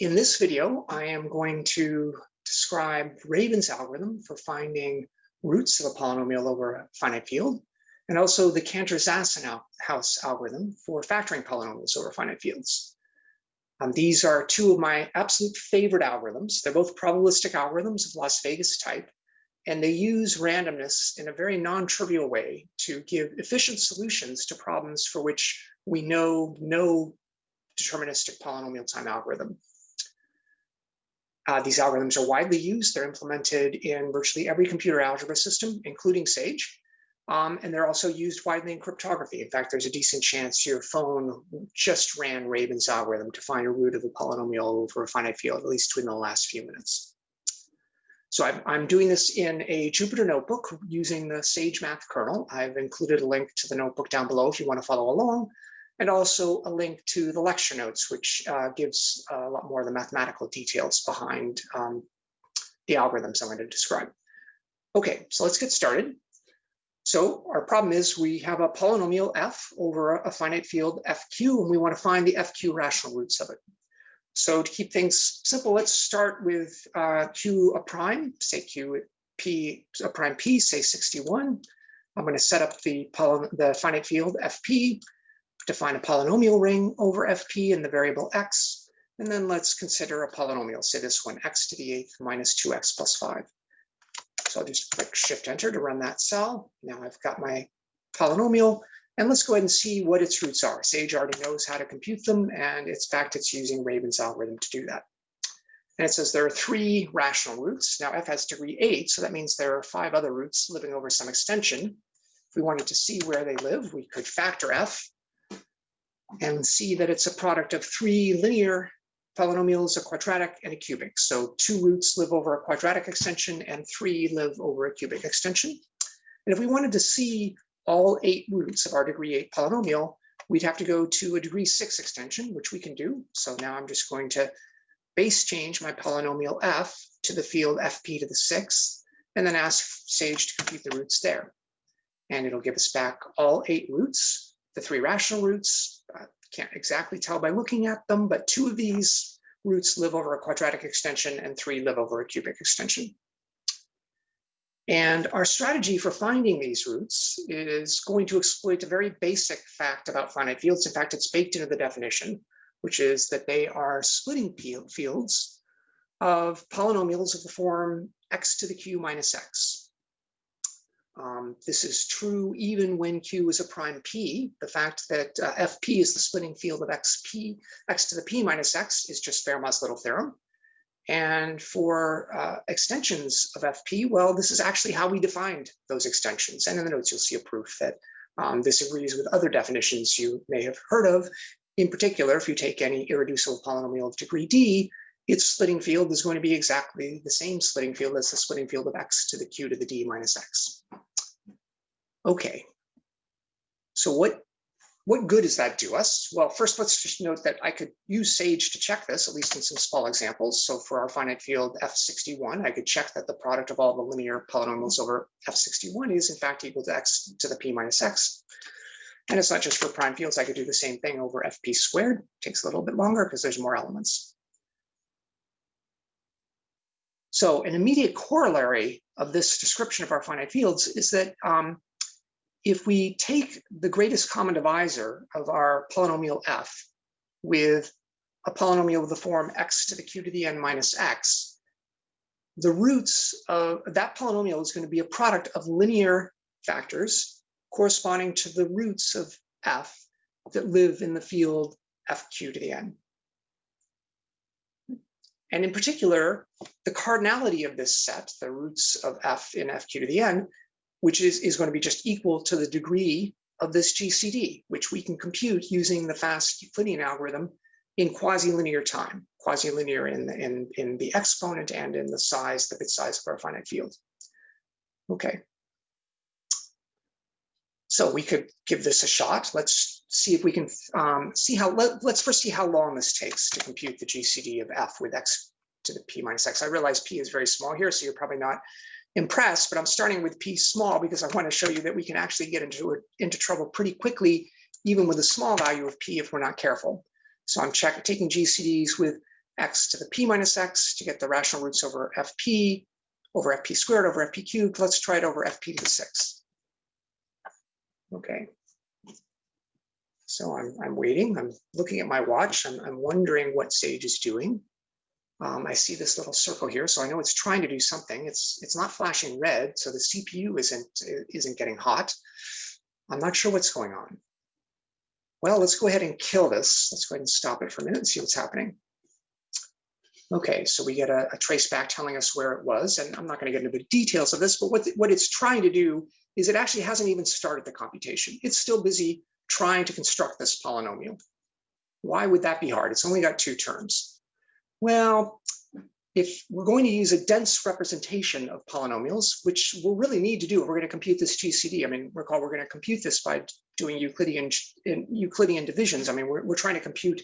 in this video, I am going to describe Rabin's algorithm for finding roots of a polynomial over a finite field, and also the Cantor-Zassenhaus algorithm for factoring polynomials over finite fields. Um, these are two of my absolute favorite algorithms. They're both probabilistic algorithms of Las Vegas type, and they use randomness in a very non-trivial way to give efficient solutions to problems for which we know no deterministic polynomial time algorithm. Uh, these algorithms are widely used. They're implemented in virtually every computer algebra system, including SAGE. Um, and they're also used widely in cryptography. In fact, there's a decent chance your phone just ran Rabin's algorithm to find a root of a polynomial over a finite field, at least within the last few minutes. So I'm, I'm doing this in a Jupyter notebook using the Sage Math kernel. I've included a link to the notebook down below if you want to follow along and also a link to the lecture notes, which uh, gives a lot more of the mathematical details behind um, the algorithms I'm going to describe. Okay, so let's get started. So our problem is we have a polynomial f over a finite field fq, and we want to find the fq rational roots of it. So to keep things simple, let's start with uh, q a prime, say q p a prime p, say 61. I'm going to set up the, the finite field fp define a polynomial ring over fp in the variable x, and then let's consider a polynomial, say this one, x to the eighth minus 2x plus 5. So I'll just click Shift Enter to run that cell. Now I've got my polynomial, and let's go ahead and see what its roots are. Sage already knows how to compute them, and in fact, it's using Rabin's algorithm to do that. And it says there are three rational roots. Now f has degree eight, so that means there are five other roots living over some extension. If we wanted to see where they live, we could factor f and see that it's a product of three linear polynomials, a quadratic and a cubic. So two roots live over a quadratic extension and three live over a cubic extension. And if we wanted to see all eight roots of our degree eight polynomial, we'd have to go to a degree six extension, which we can do. So now I'm just going to base change my polynomial f to the field fp to the sixth, and then ask Sage to compute the roots there. And it'll give us back all eight roots, the three rational roots, can't exactly tell by looking at them, but two of these roots live over a quadratic extension and three live over a cubic extension. And our strategy for finding these roots is going to exploit a very basic fact about finite fields. In fact, it's baked into the definition, which is that they are splitting fields of polynomials of the form x to the q minus x. Um, this is true even when Q is a prime P. The fact that uh, FP is the splitting field of XP, X to the P minus X is just Fermat's little theorem. And for uh, extensions of FP, well, this is actually how we defined those extensions. And in the notes, you'll see a proof that um, this agrees with other definitions you may have heard of. In particular, if you take any irreducible polynomial of degree D, its splitting field is going to be exactly the same splitting field as the splitting field of x to the q to the d minus x. Okay, so what, what good does that do us? Well, first, let's just note that I could use Sage to check this, at least in some small examples. So for our finite field F61, I could check that the product of all the linear polynomials over F61 is in fact equal to x to the p minus x. And it's not just for prime fields, I could do the same thing over FP squared. It takes a little bit longer because there's more elements. So an immediate corollary of this description of our finite fields is that um, if we take the greatest common divisor of our polynomial f with a polynomial of the form x to the q to the n minus x, the roots of that polynomial is going to be a product of linear factors corresponding to the roots of f that live in the field fq to the n. And in particular, the cardinality of this set, the roots of f in fq to the n, which is, is going to be just equal to the degree of this GCD, which we can compute using the fast Euclidean algorithm in quasi-linear time, quasi-linear in, in, in the exponent and in the size, the bit size of our finite field. Okay. So we could give this a shot. Let's see if we can um, see how, let, us first see how long this takes to compute the GCD of f with x to the p minus x. I realize p is very small here, so you're probably not impressed, but I'm starting with P small because I want to show you that we can actually get into, into trouble pretty quickly, even with a small value of P if we're not careful. So I'm check, taking GCDs with x to the p minus x to get the rational roots over fp, over fp squared over fp cubed. Let's try it over fp to the sixth. Okay. So I'm, I'm waiting, I'm looking at my watch, I'm, I'm wondering what Sage is doing. Um, I see this little circle here, so I know it's trying to do something. It's it's not flashing red, so the CPU isn't isn't getting hot. I'm not sure what's going on. Well, let's go ahead and kill this. Let's go ahead and stop it for a minute and see what's happening. Okay, so we get a, a trace back telling us where it was, and I'm not going to get into the details of this, but what, what it's trying to do is it actually hasn't even started the computation. It's still busy trying to construct this polynomial. Why would that be hard? It's only got two terms. Well, if we're going to use a dense representation of polynomials, which we'll really need to do if we're going to compute this GCD. I mean, recall we're going to compute this by doing Euclidean Euclidean divisions. I mean, we're, we're trying to compute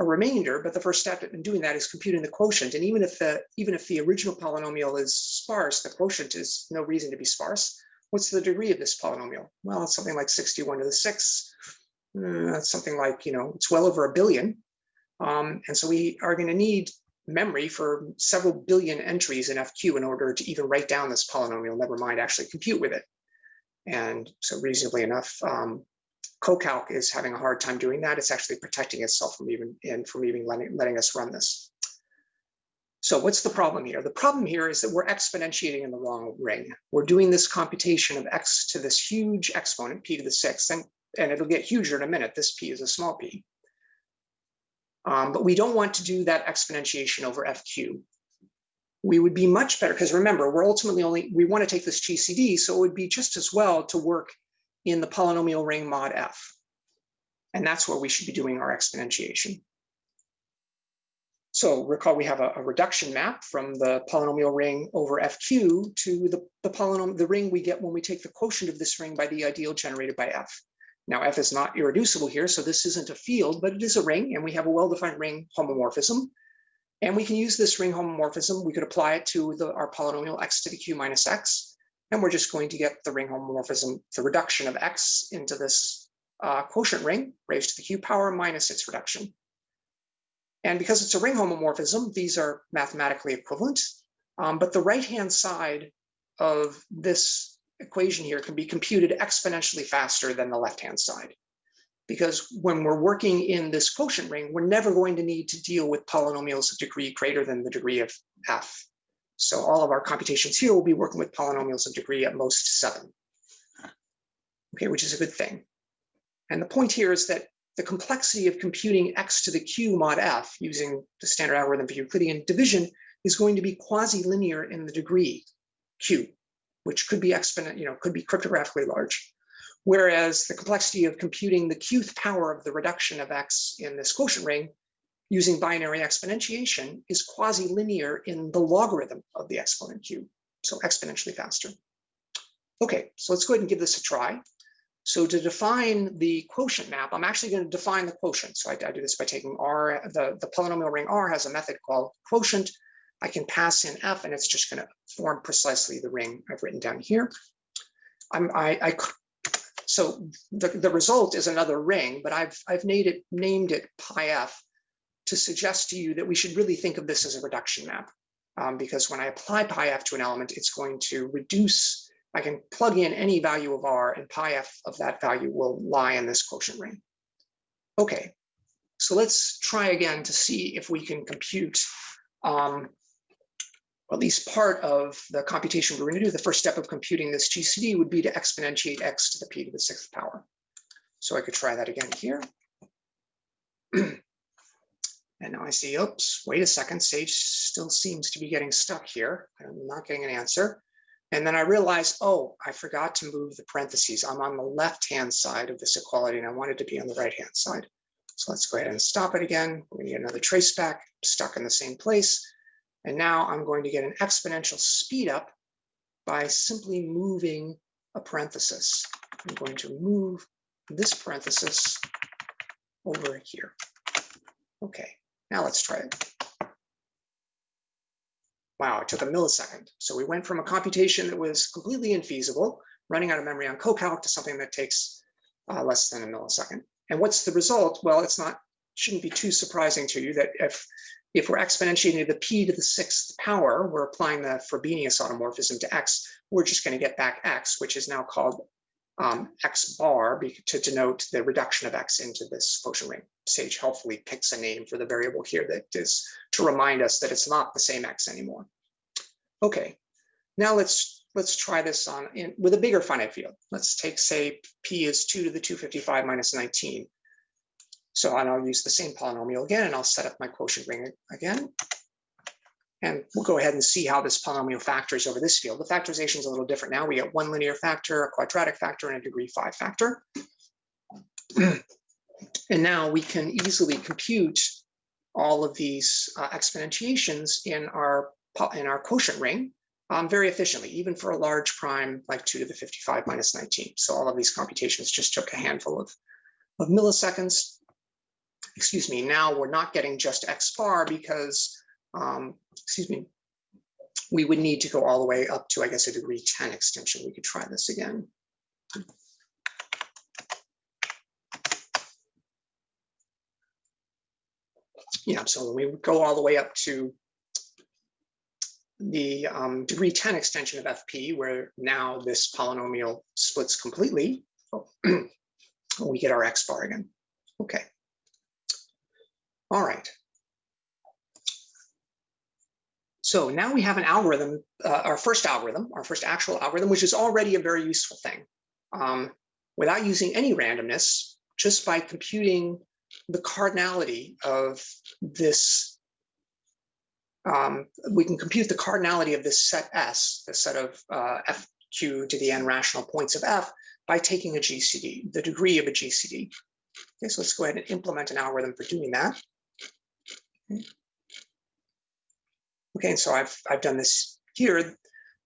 a remainder, but the first step in doing that is computing the quotient. And even if the even if the original polynomial is sparse, the quotient is no reason to be sparse. What's the degree of this polynomial? Well, it's something like 61 to the sixth. Uh, that's something like, you know, it's well over a billion. Um, and so we are going to need memory for several billion entries in FQ in order to even write down this polynomial, never mind actually compute with it. And so reasonably enough, um, CoCalc is having a hard time doing that. It's actually protecting itself from even and from even letting, letting us run this. So what's the problem here? The problem here is that we're exponentiating in the wrong ring. We're doing this computation of x to this huge exponent, p to the sixth, and, and it'll get huger in a minute. This p is a small p. Um, but we don't want to do that exponentiation over fq. We would be much better, because remember, we're ultimately only, we want to take this GCD, so it would be just as well to work in the polynomial ring mod f. And that's where we should be doing our exponentiation. So recall we have a, a, reduction map from the polynomial ring over FQ to the, the polynomial, the ring we get when we take the quotient of this ring by the ideal generated by F. Now F is not irreducible here, so this isn't a field, but it is a ring and we have a well-defined ring homomorphism. And we can use this ring homomorphism, we could apply it to the, our polynomial x to the q minus x, and we're just going to get the ring homomorphism, the reduction of x into this uh, quotient ring raised to the q power minus its reduction. And because it's a ring homomorphism, these are mathematically equivalent. Um, but the right-hand side of this equation here can be computed exponentially faster than the left-hand side. Because when we're working in this quotient ring, we're never going to need to deal with polynomials of degree greater than the degree of f. So all of our computations here will be working with polynomials of degree at most seven. Okay, which is a good thing. And the point here is that the complexity of computing x to the q mod f using the standard algorithm for Euclidean division is going to be quasi-linear in the degree q, which could be exponent, you know, could be cryptographically large. Whereas the complexity of computing the qth power of the reduction of x in this quotient ring using binary exponentiation is quasi-linear in the logarithm of the exponent q, so exponentially faster. Okay, so let's go ahead and give this a try. So to define the quotient map, I'm actually going to define the quotient. So I, I, do this by taking R, the, the polynomial ring R has a method called quotient. I can pass in F and it's just going to form precisely the ring I've written down here. I'm, I, I so the, the result is another ring, but I've, I've named it, named it pi F to suggest to you that we should really think of this as a reduction map. Um, because when I apply pi F to an element, it's going to reduce I can plug in any value of r and pi f of that value will lie in this quotient ring. Okay, so let's try again to see if we can compute um, at least part of the computation we're going to do. The first step of computing this GCD would be to exponentiate x to the p to the sixth power. So I could try that again here. and now I see, oops, wait a second, Sage still seems to be getting stuck here. I'm not getting an answer. And then I realized, oh, I forgot to move the parentheses. I'm on the left-hand side of this equality and I wanted to be on the right-hand side. So let's go ahead and stop it again. We need another trace back, stuck in the same place. And now I'm going to get an exponential speed up by simply moving a parenthesis. I'm going to move this parenthesis over here. Okay, now let's try it wow, it took a millisecond. So we went from a computation that was completely infeasible, running out of memory on CoCalc to something that takes uh, less than a millisecond. And what's the result? Well, it's not, shouldn't be too surprising to you that if if we're exponentiating the p to the sixth power, we're applying the Frobenius automorphism to x, we're just going to get back x, which is now called um, x bar to denote the reduction of x into this quotient ring. Sage helpfully picks a name for the variable here that is to remind us that it's not the same x anymore. Okay, now let's let's try this on in, with a bigger finite field. Let's take, say, p is 2 to the 255 minus 19. So and I'll use the same polynomial again, and I'll set up my quotient ring again. And we'll go ahead and see how this polynomial factors over this field. The factorization is a little different now. We get one linear factor, a quadratic factor, and a degree five factor. and now we can easily compute all of these uh, exponentiations in our in our quotient ring um, very efficiently, even for a large prime like 2 to the 55 minus 19. So all of these computations just took a handful of, of milliseconds. Excuse me, now we're not getting just x bar because um, excuse me, we would need to go all the way up to, I guess, a degree 10 extension. We could try this again. Yeah, so we would go all the way up to the um, degree 10 extension of FP, where now this polynomial splits completely, we get our X bar again. Okay. All right. So now we have an algorithm, uh, our first algorithm, our first actual algorithm, which is already a very useful thing. Um, without using any randomness, just by computing the cardinality of this, um, we can compute the cardinality of this set S, the set of uh, FQ to the n rational points of F, by taking a GCD, the degree of a GCD. Okay, so let's go ahead and implement an algorithm for doing that. Okay. Okay, and so I've, I've done this here.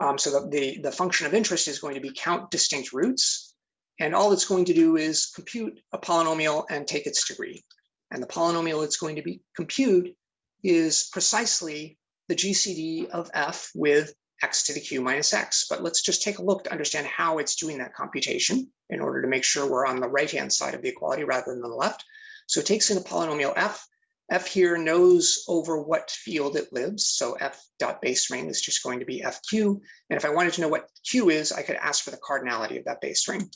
Um, so the, the, the function of interest is going to be count distinct roots. And all it's going to do is compute a polynomial and take its degree. And the polynomial it's going to be compute is precisely the GCD of f with x to the q minus x. But let's just take a look to understand how it's doing that computation in order to make sure we're on the right-hand side of the equality rather than the left. So it takes in a polynomial f F here knows over what field it lives. So F dot base ring is just going to be FQ. And if I wanted to know what Q is, I could ask for the cardinality of that base ring.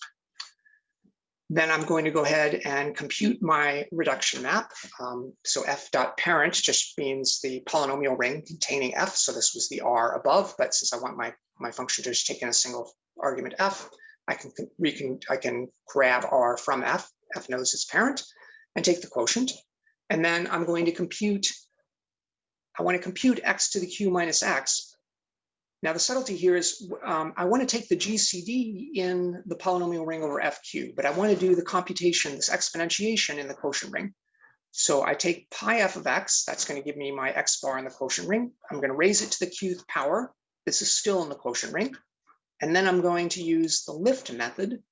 Then I'm going to go ahead and compute my reduction map. Um, so F dot parent just means the polynomial ring containing F. So this was the R above, but since I want my, my function to just take in a single argument F, I can, we can, I can grab R from F, F knows its parent, and take the quotient. And then I'm going to compute, I want to compute x to the q minus x. Now the subtlety here is um, I want to take the GCD in the polynomial ring over fq, but I want to do the computation, this exponentiation in the quotient ring. So I take pi f of x, that's going to give me my x bar in the quotient ring. I'm going to raise it to the qth power. This is still in the quotient ring. And then I'm going to use the lift method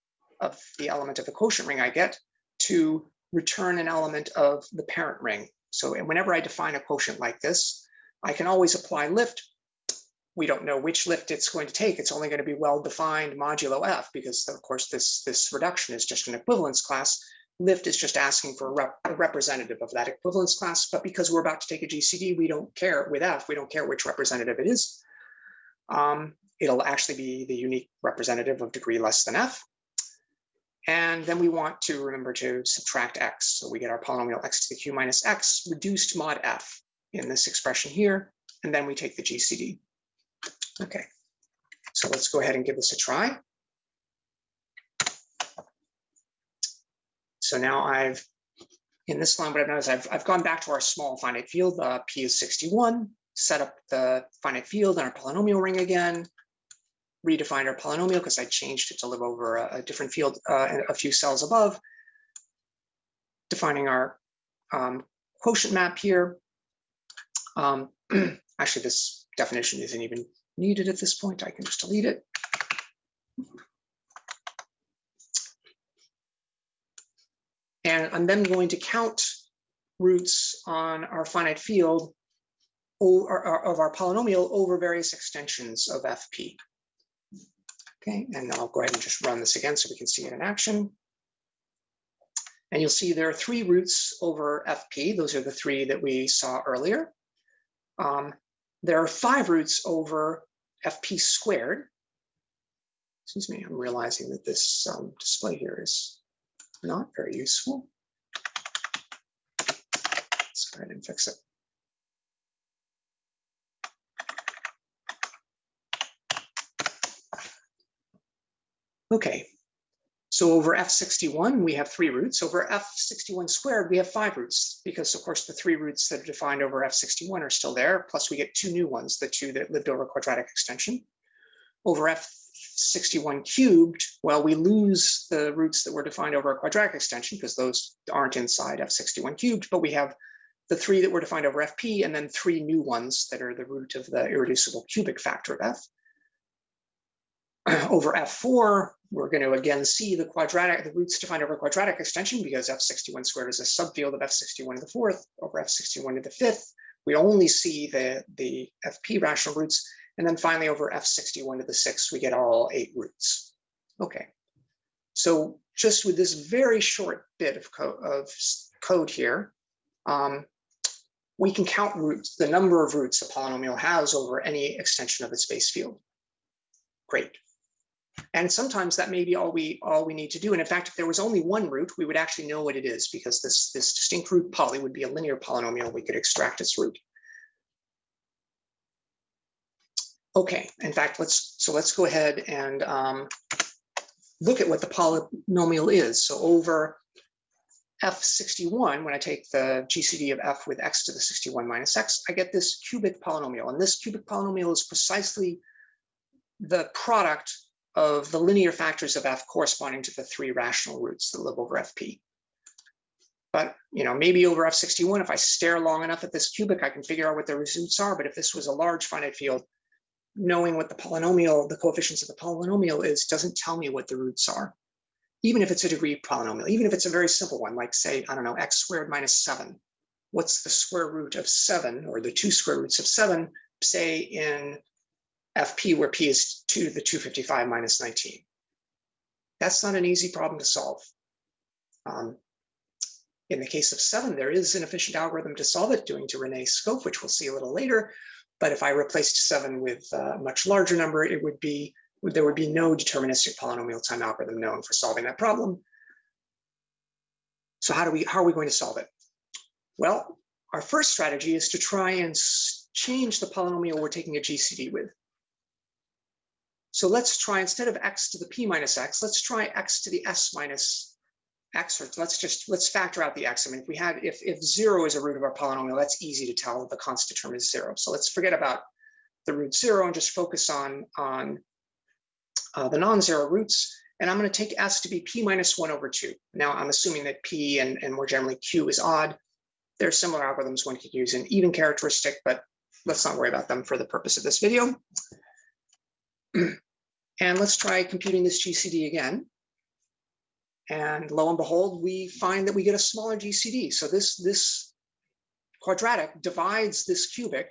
of the element of the quotient ring I get to return an element of the parent ring. So whenever I define a quotient like this, I can always apply lift. We don't know which lift it's going to take. It's only going to be well-defined modulo f because of course this, this reduction is just an equivalence class. Lift is just asking for a, rep a representative of that equivalence class, but because we're about to take a GCD, we don't care with f, we don't care which representative it is. Um, it'll actually be the unique representative of degree less than f. And then we want to remember to subtract x. So we get our polynomial x to the q minus x reduced mod f in this expression here. And then we take the GCD. Okay, so let's go ahead and give this a try. So now I've, in this line, what I've done is I've, I've gone back to our small finite field, uh, P is 61, set up the finite field and our polynomial ring again, redefined our polynomial because I changed it to live over a, a different field uh, a few cells above, defining our um, quotient map here. Um, actually, this definition isn't even needed at this point. I can just delete it. And I'm then going to count roots on our finite field of our polynomial over various extensions of FP. Okay, and I'll go ahead and just run this again so we can see it in action. And you'll see there are three roots over FP. Those are the three that we saw earlier. um, there are five roots over fp squared. Excuse me, I'm realizing that this um, display here is not very useful. Let's go ahead and fix it. Okay, so over F61, we have three roots. Over F61 squared, we have five roots because of course the three roots that are defined over F61 are still there. Plus we get two new ones, the two that lived over quadratic extension. Over F61 cubed, well, we lose the roots that were defined over a quadratic extension because those aren't inside F61 cubed, but we have the three that were defined over FP and then three new ones that are the root of the irreducible cubic factor of F. over F4, we're going to again see the quadratic, the roots defined over quadratic extension because F61 squared is a subfield of F61 to the fourth over F61 to the fifth. We only see the, the FP rational roots. And then finally over F61 to the sixth, we get all eight roots. Okay, so just with this very short bit of, co of code here, um, we can count roots, the number of roots a polynomial has over any extension of its base field. Great. And sometimes that may be all we all we need to do. And in fact, if there was only one root, we would actually know what it is because this, this distinct root poly would be a linear polynomial. We could extract its root. Okay, in fact, let's so let's go ahead and um, look at what the polynomial is. So over f61, when I take the GCD of f with x to the 61 minus x, I get this cubic polynomial. And this cubic polynomial is precisely the product of the linear factors of f corresponding to the three rational roots that live over fp. But you know, maybe over f61, if I stare long enough at this cubic, I can figure out what the roots are. But if this was a large finite field, knowing what the polynomial, the coefficients of the polynomial is, doesn't tell me what the roots are. Even if it's a degree polynomial, even if it's a very simple one, like say, I don't know, x squared minus seven. What's the square root of seven or the two square roots of seven, say in FP where P is 2 to the 255 minus 19. That's not an easy problem to solve. Um, in the case of 7, there is an efficient algorithm to solve it, doing to René Schoof, which we'll see a little later. But if I replaced 7 with a much larger number, it would be there would be no deterministic polynomial time algorithm known for solving that problem. So how do we how are we going to solve it? Well, our first strategy is to try and change the polynomial we're taking a GCD with. So let's try, instead of x to the p minus x, let's try x to the s minus x, or let's just, let's factor out the x. I mean, if we had, if, if zero is a root of our polynomial, that's easy to tell the constant term is zero. So let's forget about the root zero and just focus on, on uh, the non-zero roots. And I'm gonna take s to be p minus one over two. Now I'm assuming that p and, and more generally q is odd. There are similar algorithms one could use an even characteristic, but let's not worry about them for the purpose of this video. And let's try computing this GCD again. And lo and behold, we find that we get a smaller GCD. So this, this quadratic divides this cubic.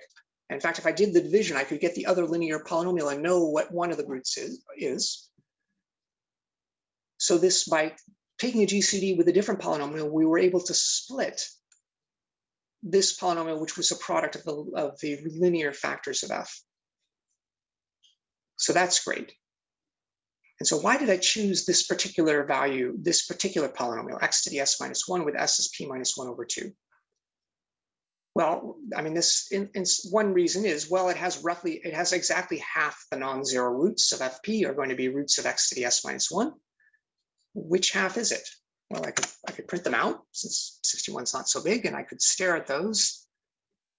In fact, if I did the division, I could get the other linear polynomial and know what one of the roots is. is. So this, by taking a GCD with a different polynomial, we were able to split this polynomial, which was a product of the, of the linear factors of f. So that's great. And so why did I choose this particular value, this particular polynomial, x to the s minus 1 with s as p minus 1 over 2? Well, I mean, this in, in one reason is, well, it has roughly, it has exactly half the non-zero roots of fp are going to be roots of x to the s minus 1. Which half is it? Well, I could, I could print them out since 61 is not so big, and I could stare at those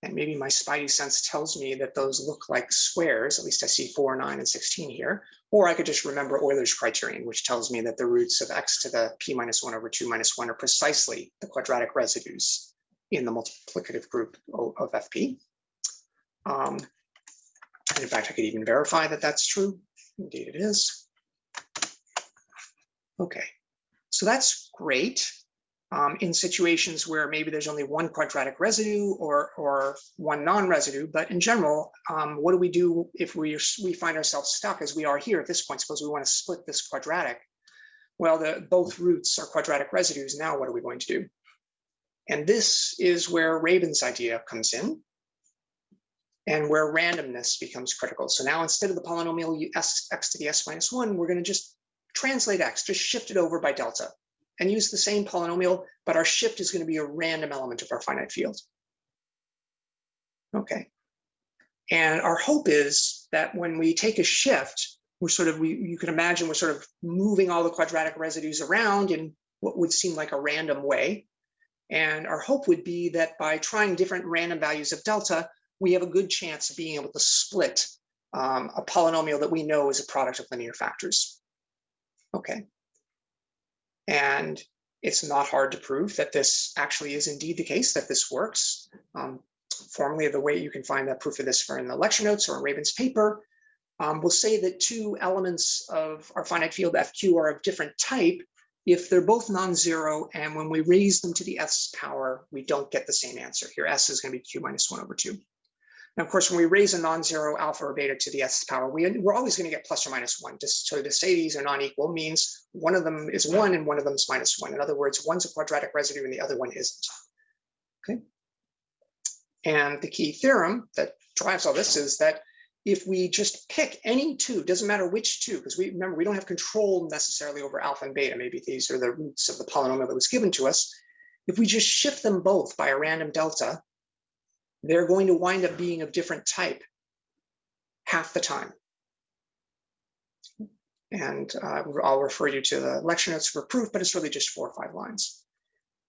and maybe my spidey sense tells me that those look like squares, at least I see 4, 9, and 16 here. Or I could just remember Euler's criterion, which tells me that the roots of x to the p minus 1 over 2 minus 1 are precisely the quadratic residues in the multiplicative group of FP. Um, and in fact, I could even verify that that's true. Indeed, it is. Okay, so that's great um, in situations where maybe there's only one quadratic residue or, or one non-residue. But in general, um, what do we do if we, we find ourselves stuck as we are here at this point? Suppose we want to split this quadratic. Well, the, both roots are quadratic residues. Now what are we going to do? And this is where Rabin's idea comes in. and where randomness becomes critical. So now instead of the polynomial s, x to the s minus one, we're going to just translate x, just shift it over by delta and use the same polynomial, but our shift is going to be a random element of our finite field. Okay. And our hope is that when we take a shift, we're sort of, we, you can imagine we're sort of moving all the quadratic residues around in what would seem like a random way. And our hope would be that by trying different random values of delta, we have a good chance of being able to split um, a polynomial that we know is a product of linear factors. Okay. And it's not hard to prove that this actually is indeed the case, that this works. Um, formally, the way you can find that proof of this for in the lecture notes or in Rabin's paper, um, we'll say that two elements of our finite field FQ are of different type if they're both non-zero and when we raise them to the s power, we don't get the same answer. Here, s is going to be q minus 1 over 2. Of course, when we raise a non-zero alpha or beta to the s power, we, we're always going to get plus or minus one. Just so to say these are non-equal means one of them is one and one of them is minus one. In other words, one's a quadratic residue and the other one isn't. Okay. And the key theorem that drives all this is that if we just pick any two, doesn't matter which two, because we remember we don't have control necessarily over alpha and beta. Maybe these are the roots of the polynomial that was given to us. If we just shift them both by a random delta, they're going to wind up being of different type half the time. And uh, I'll refer you to the lecture notes for proof, but it's really just four or five lines.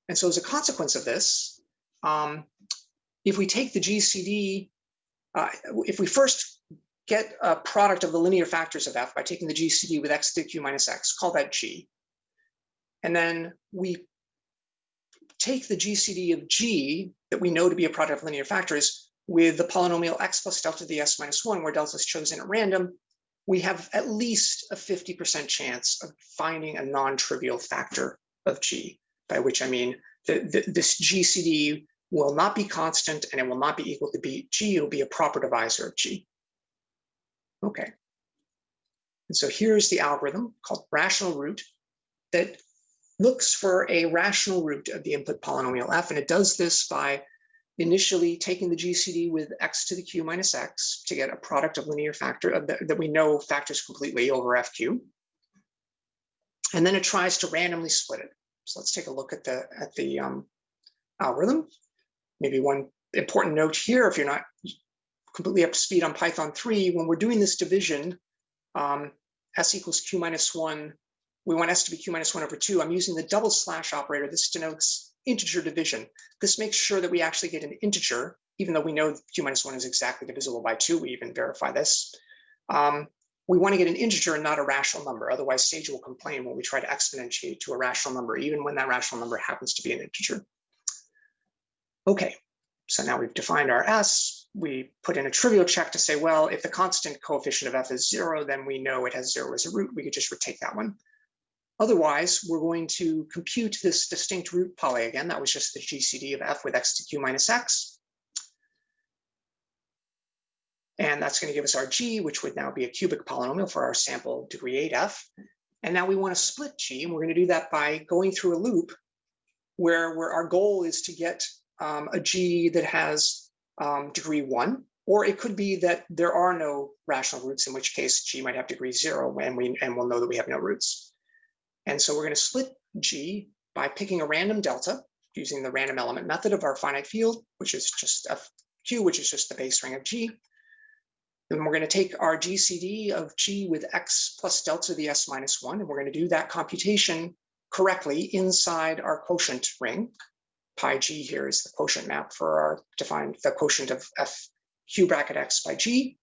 And so as a consequence of this, um, if we take the GCD, uh, if we first get a product of the linear factors of f by taking the GCD with x to the q minus x, call that g. And then we take the GCD of G that we know to be a product of linear factors with the polynomial x plus delta to the s minus one, where delta is chosen at random, we have at least a 50% chance of finding a non-trivial factor of G, by which I mean the, this GCD will not be constant and it will not be equal to B. G, it will be a proper divisor of G. Okay. And so here's the algorithm called rational root that looks for a rational root of the input polynomial f, and it does this by initially taking the GCD with x to the q minus x to get a product of linear factor of the, that we know factors completely over fq. And then it tries to randomly split it. So let's take a look at the at the um, algorithm. Maybe one important note here, if you're not completely up to speed on Python 3, when we're doing this division, um, s equals q minus 1 we want s to be q minus 1 over 2. I'm using the double slash operator. This denotes integer division. This makes sure that we actually get an integer, even though we know q minus 1 is exactly divisible by 2. We even verify this. Um, we want to get an integer and not a rational number. Otherwise, Sage will complain when we try to exponentiate to a rational number, even when that rational number happens to be an integer. Okay, so now we've defined our s. We put in a trivial check to say, well, if the constant coefficient of f is zero, then we know it has zero as a root. We could just retake that one. Otherwise, we're going to compute this distinct root poly again. That was just the GCD of f with x to q minus x. And that's going to give us our g, which would now be a cubic polynomial for our sample degree 8f. And now we want to split g, and we're going to do that by going through a loop where, where our goal is to get um, a g that has um, degree 1, or it could be that there are no rational roots, in which case g might have degree 0, and, we, and we'll know that we have no roots. And so we're going to split G by picking a random delta using the random element method of our finite field, which is just a Q, which is just the base ring of G. Then we're going to take our GCD of G with X plus delta the S minus one, and we're going to do that computation correctly inside our quotient ring. Pi G here is the quotient map for our defined the quotient of F Q bracket X by G.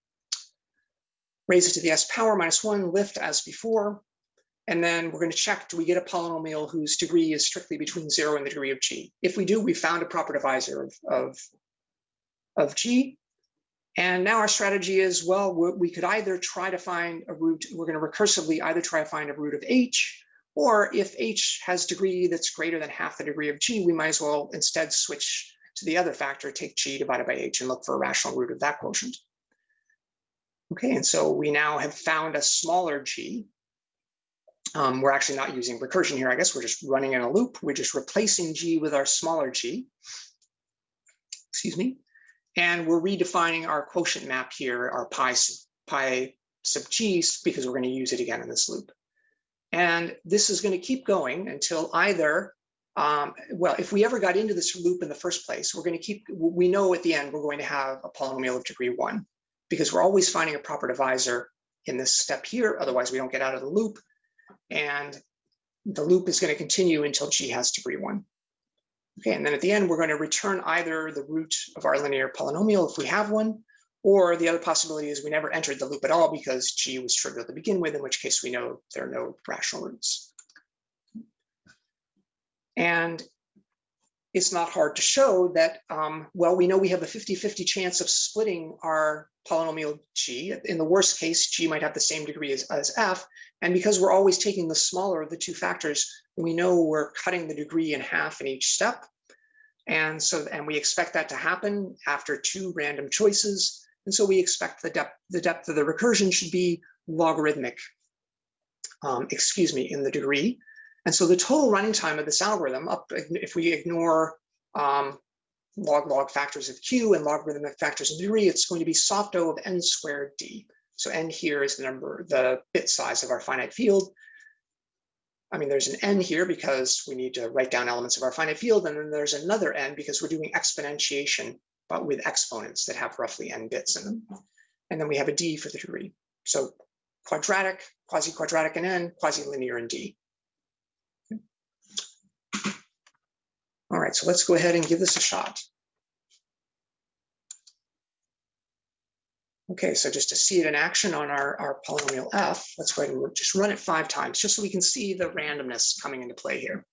Raise it to the S power minus one, lift as before, and then we're going to check, do we get a polynomial whose degree is strictly between zero and the degree of g? If we do, we found a proper divisor of, of, of g. And now our strategy is, well, we could either try to find a root, we're going to recursively either try to find a root of h, or if h has degree that's greater than half the degree of g, we might as well instead switch to the other factor, take g divided by h and look for a rational root of that quotient. Okay, and so we now have found a smaller g, um, we're actually not using recursion here, I guess. We're just running in a loop. We're just replacing G with our smaller G. Excuse me. And we're redefining our quotient map here, our pi, pi sub g, because we're going to use it again in this loop. And this is going to keep going until either, um, well, if we ever got into this loop in the first place, we're going to keep, we know at the end we're going to have a polynomial of degree one, because we're always finding a proper divisor in this step here, otherwise we don't get out of the loop. And the loop is going to continue until g has degree one. Okay, and then at the end, we're going to return either the root of our linear polynomial if we have one, or the other possibility is we never entered the loop at all because g was trivial to begin with, in which case we know there are no rational roots. And it's not hard to show that, um, well, we know we have a 50-50 chance of splitting our polynomial g. In the worst case, g might have the same degree as, as f. And because we're always taking the smaller of the two factors, we know we're cutting the degree in half in each step. And so, and we expect that to happen after two random choices. And so we expect the depth, the depth of the recursion should be logarithmic, um, excuse me, in the degree. And so the total running time of this algorithm, up if we ignore um, log log factors of q and logarithmic factors of degree, it's going to be soft O of n squared d. So n here is the number, the bit size of our finite field. I mean, there's an n here because we need to write down elements of our finite field, and then there's another n because we're doing exponentiation, but with exponents that have roughly n bits in them. And then we have a d for the degree. So quadratic, quasi-quadratic in n, quasi-linear in d. All right, so let's go ahead and give this a shot. Okay, so just to see it in action on our, our polynomial f, let's go ahead and just run it five times, just so we can see the randomness coming into play here.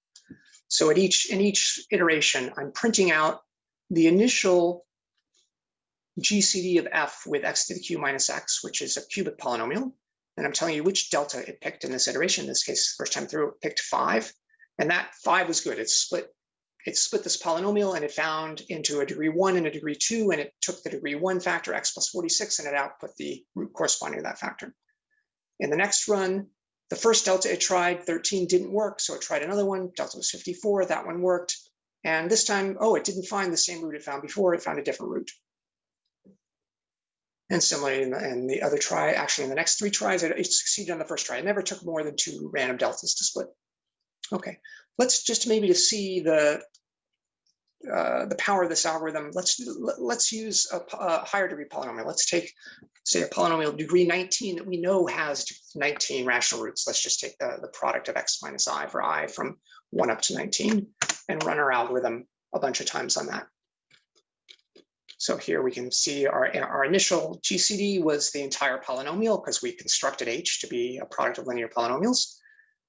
So at each in each iteration, I'm printing out the initial GCD of f with x to the q minus x, which is a cubic polynomial. And I'm telling you which delta it picked in this iteration. In this case, first time through, it picked five. And that five was good. It split it split this polynomial and it found into a degree one and a degree two, and it took the degree one factor, x plus 46, and it output the root corresponding to that factor. In the next run, the first delta it tried, 13 didn't work, so it tried another one, delta was 54, that one worked. And this time, oh, it didn't find the same root it found before, it found a different root. And similarly, in the, in the other try, actually in the next three tries, it, it succeeded on the first try. It never took more than two random deltas to split. Okay, let's just maybe to see the uh, the power of this algorithm, let's let's use a, a, higher degree polynomial. Let's take, say, a polynomial degree 19 that we know has 19 rational roots. Let's just take the, the product of x minus i for i from 1 up to 19 and run our algorithm a bunch of times on that. So here we can see our, our initial GCD was the entire polynomial because we constructed h to be a product of linear polynomials.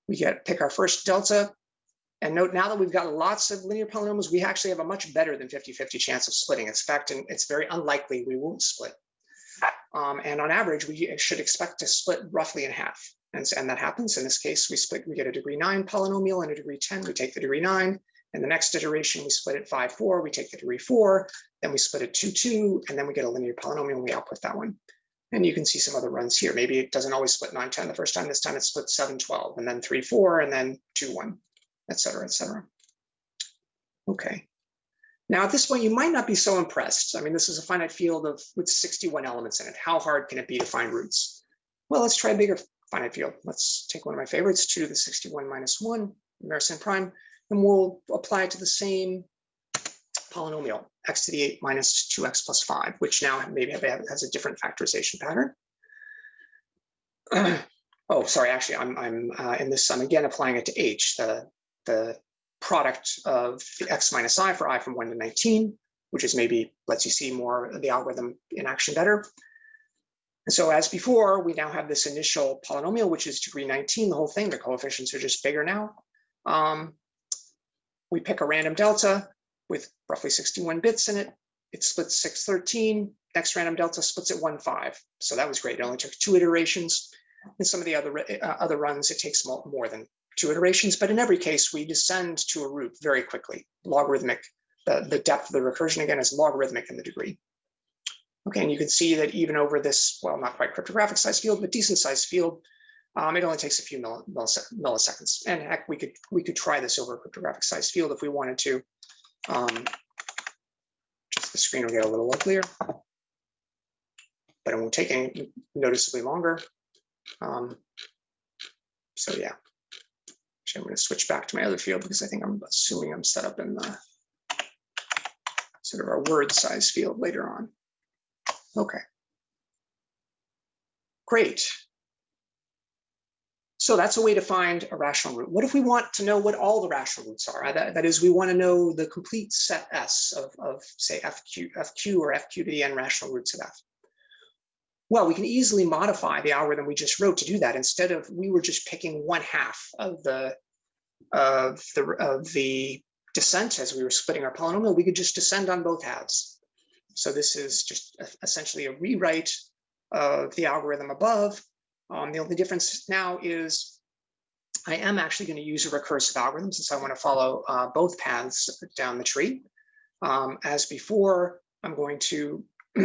We get pick our first delta, and note now that we've got lots of linear polynomials, we actually have a much better than 50-50 chance of splitting. In fact, and it's very unlikely we won't split. Um, and on average, we should expect to split roughly in half. And, and that happens. In this case, we split, we get a degree nine polynomial and a degree 10, we take the degree nine. In the next iteration, we split it five, four, we take the degree four, then we split it two, two, and then we get a linear polynomial and we output that one. And you can see some other runs here. Maybe it doesn't always split 9, 10 the first time. This time it split 7, 12, and then 3, 4, and then 2, 1 et cetera, et cetera. Okay. Now at this point, you might not be so impressed. I mean, this is a finite field of with 61 elements in it. How hard can it be to find roots? Well, let's try a bigger finite field. Let's take one of my favorites, 2 to the 61 minus 1, Mersenne prime, and we'll apply it to the same polynomial, x to the 8 minus 2x plus 5, which now maybe has a different factorization pattern. oh, sorry, actually, I'm, I'm uh, in this, I'm again applying it to h, the the product of the x minus i for i from 1 to 19, which is maybe lets you see more of the algorithm in action better. And so as before, we now have this initial polynomial, which is degree 19, the whole thing. The coefficients are just bigger now. Um, we pick a random delta with roughly 61 bits in it. It splits 613. Next random delta splits at 1, 5. So that was great. It only took two iterations. In some of the other, uh, other runs, it takes more than two iterations, but in every case, we descend to a root very quickly, logarithmic. The, the depth of the recursion, again, is logarithmic in the degree. Okay, and you can see that even over this, well, not quite cryptographic size field, but decent size field, um, it only takes a few milliseconds. And heck, we could we could try this over a cryptographic size field if we wanted to. Um, just the screen will get a little uglier. But it won't take any noticeably longer. Um, so yeah. Actually, I'm going to switch back to my other field because I think I'm assuming I'm set up in the sort of our word size field later on. Okay. Great. So that's a way to find a rational root. What if we want to know what all the rational roots are? That, that is, we want to know the complete set S of, of say, FQ, FQ or FQ to the n rational roots of F. Well, we can easily modify the algorithm we just wrote to do that. Instead of, we were just picking one half of the, of the, of the descent as we were splitting our polynomial, we could just descend on both halves. So this is just essentially a rewrite of the algorithm above um, the only difference now is I am actually going to use a recursive algorithm since I want to follow uh, both paths down the tree. Um, as before, I'm going to,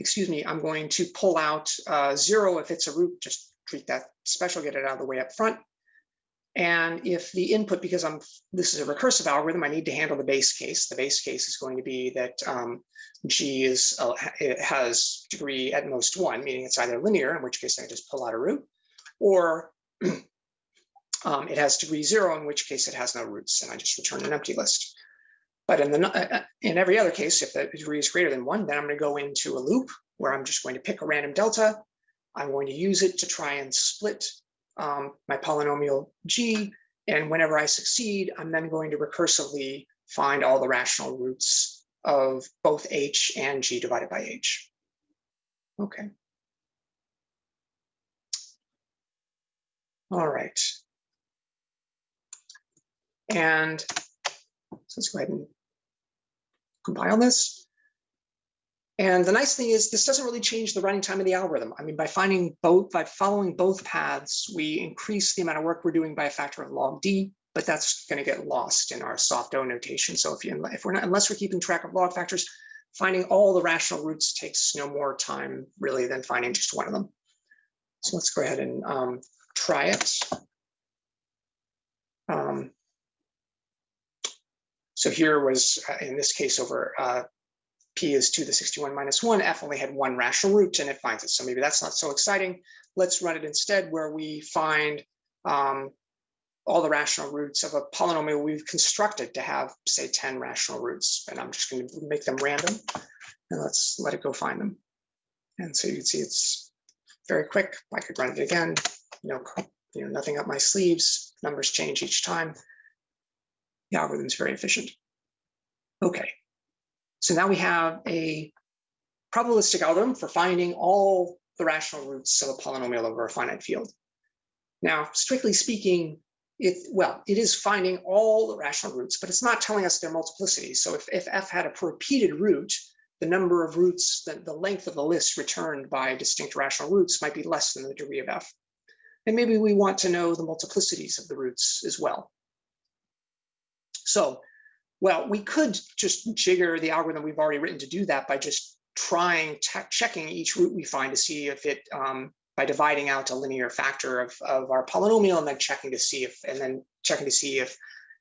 excuse me, I'm going to pull out uh, zero if it's a root, just treat that special, get it out of the way up front. And if the input, because I'm this is a recursive algorithm, I need to handle the base case. The base case is going to be that um, G is uh, has degree at most one, meaning it's either linear, in which case I just pull out a root, or um, it has degree zero, in which case it has no roots, and I just return an empty list. But in the uh, uh, in every other case, if the degree is greater than one, then I'm going to go into a loop where I'm just going to pick a random delta. I'm going to use it to try and split um, my polynomial g. And whenever I succeed, I'm then going to recursively find all the rational roots of both h and g divided by h. Okay. All right. And so let's go ahead and compile this. And the nice thing is this doesn't really change the running time of the algorithm. I mean, by finding both, by following both paths, we increase the amount of work we're doing by a factor of log D, but that's going to get lost in our soft O notation. So if you, if we're not, unless we're keeping track of log factors, finding all the rational roots takes no more time really than finding just one of them. So let's go ahead and um, try it. Um, so here was, uh, in this case, over uh, p is 2 to the 61 minus 1, f only had one rational root and it finds it. So maybe that's not so exciting. Let's run it instead where we find um, all the rational roots of a polynomial we've constructed to have, say, 10 rational roots. And I'm just going to make them random. And let's let it go find them. And so you can see it's very quick. I could run it again. Know, you know, nothing up my sleeves. Numbers change each time. The algorithm's very efficient. Okay, so now we have a probabilistic algorithm for finding all the rational roots of a polynomial over a finite field. Now, strictly speaking, it well, it is finding all the rational roots, but it's not telling us their multiplicity. So if, if f had a repeated root, the number of roots, the, the length of the list returned by distinct rational roots might be less than the degree of f. And maybe we want to know the multiplicities of the roots as well. So well, we could just jigger the algorithm we've already written to do that by just trying checking each root we find to see if it um, by dividing out a linear factor of, of our polynomial and then checking to see if and then checking to see if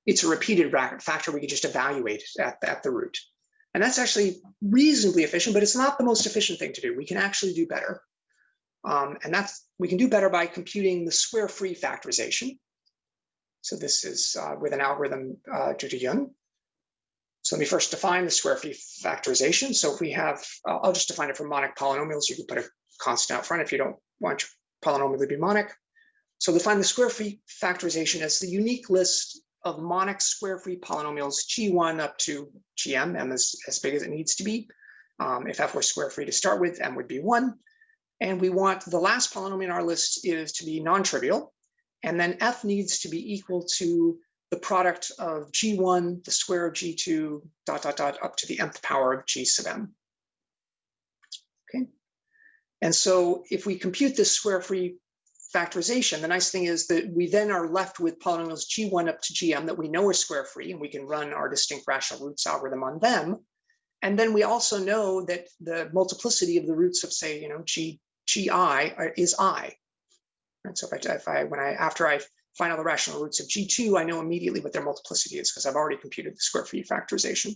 it's a repeated factor we could just evaluate at, at the root. And that's actually reasonably efficient, but it's not the most efficient thing to do. We can actually do better. Um, and that's we can do better by computing the square free factorization. So this is uh, with an algorithm uh, due to Yun. So let me first define the square free factorization. So if we have, I'll just define it for monic polynomials. You can put a constant out front if you don't want your polynomial to be monic. So define the square free factorization as the unique list of monic square free polynomials G1 up to Gm, m is as big as it needs to be. Um, if f were square free to start with, m would be one. And we want the last polynomial in our list is to be non-trivial. And then f needs to be equal to the product of G1, the square of G2, dot, dot, dot, up to the nth power of G sub m. Okay. And so if we compute this square free factorization, the nice thing is that we then are left with polynomials G1 up to Gm that we know are square free, and we can run our distinct rational roots algorithm on them. And then we also know that the multiplicity of the roots of say, you know, G, Gi uh, is I. And so if I, if I, when I, after I find all the rational roots of G2, I know immediately what their multiplicity is because I've already computed the square free factorization.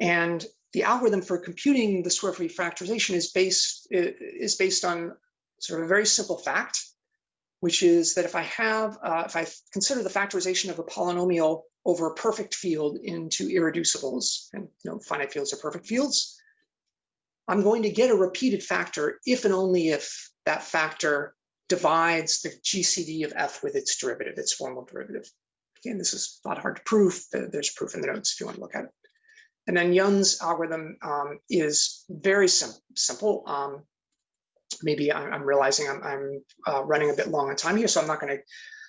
And the algorithm for computing the square free factorization is based, is based on sort of a very simple fact, which is that if I have, uh, if I consider the factorization of a polynomial over a perfect field into irreducibles, and you know, finite fields are perfect fields, I'm going to get a repeated factor if and only if that factor divides the GCD of f with its derivative, its formal derivative. Again, this is not hard to prove. There's proof in the notes if you want to look at it. And then Yun's algorithm um, is very sim simple. Um, maybe I'm, I'm, realizing I'm, I'm uh, running a bit long on time here, so I'm not going to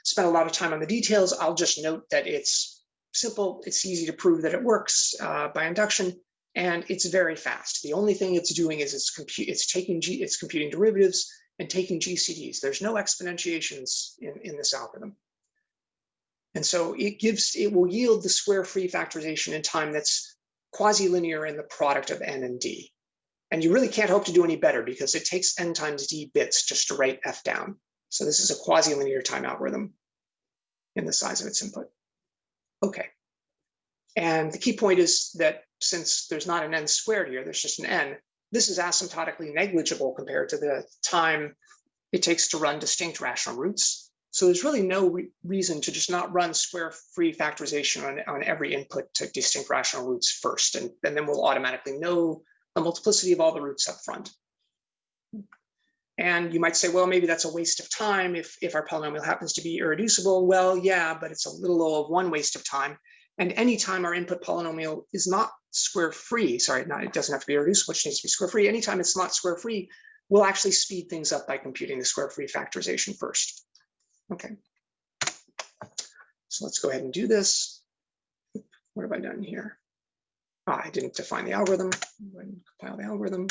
spend a lot of time on the details. I'll just note that it's simple. It's easy to prove that it works uh, by induction, and it's very fast. The only thing it's doing is it's compute. It's taking G. It's computing derivatives and taking GCDs. There's no exponentiations in in this algorithm. And so it gives, it will yield the square free factorization in time that's quasi-linear in the product of n and d. And you really can't hope to do any better because it takes n times d bits just to write f down. So this is a quasi-linear time algorithm in the size of its input. Okay. And the key point is that since there's not an n squared here, there's just an n, this is asymptotically negligible compared to the time it takes to run distinct rational roots. So there's really no re reason to just not run square free factorization on, on every input to distinct rational roots first, and, and then we'll automatically know the multiplicity of all the roots up front. And you might say, well, maybe that's a waste of time if, if our polynomial happens to be irreducible. Well, yeah, but it's a little low of one waste of time. And anytime our input polynomial is not square free, sorry, not, it doesn't have to be irreducible, which needs to be square free. Anytime it's not square free, we'll actually speed things up by computing the square free factorization first. Okay. So let's go ahead and do this. What have I done here? Ah, I didn't define the algorithm. compile the algorithm.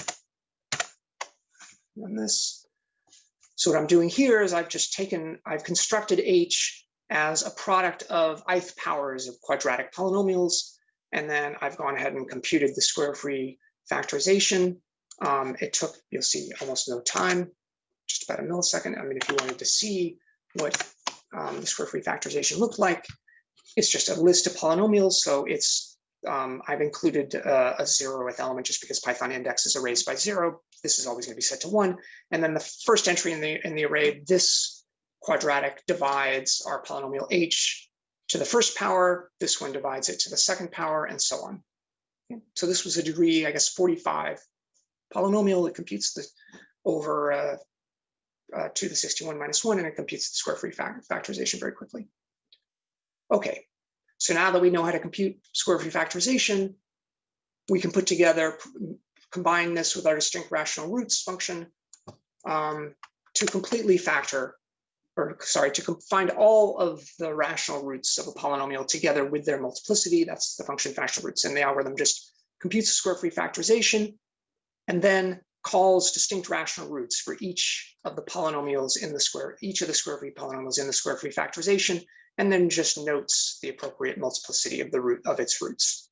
Run this. So what I'm doing here is I've just taken, I've constructed H as a product of ith powers of quadratic polynomials. And then I've gone ahead and computed the square free factorization. Um, it took, you'll see, almost no time, just about a millisecond. I mean, if you wanted to see what um, the square free factorization looked like. It's just a list of polynomials. So it's um, I've included uh, a zeroth element just because Python index is erased by zero. This is always going to be set to one. And then the first entry in the in the array, this quadratic divides our polynomial h to the first power. This one divides it to the second power, and so on. So this was a degree, I guess, 45 polynomial. It computes the over uh, uh, to the 61 minus 1, and it computes the square free factorization very quickly. Okay, so now that we know how to compute square free factorization, we can put together, combine this with our distinct rational roots function um, to completely factor, or sorry, to find all of the rational roots of a polynomial together with their multiplicity. That's the function factor roots, and the algorithm just computes the square free factorization and then calls distinct rational roots for each of the polynomials in the square, each of the square free polynomials in the square free factorization, and then just notes the appropriate multiplicity of the root of its roots.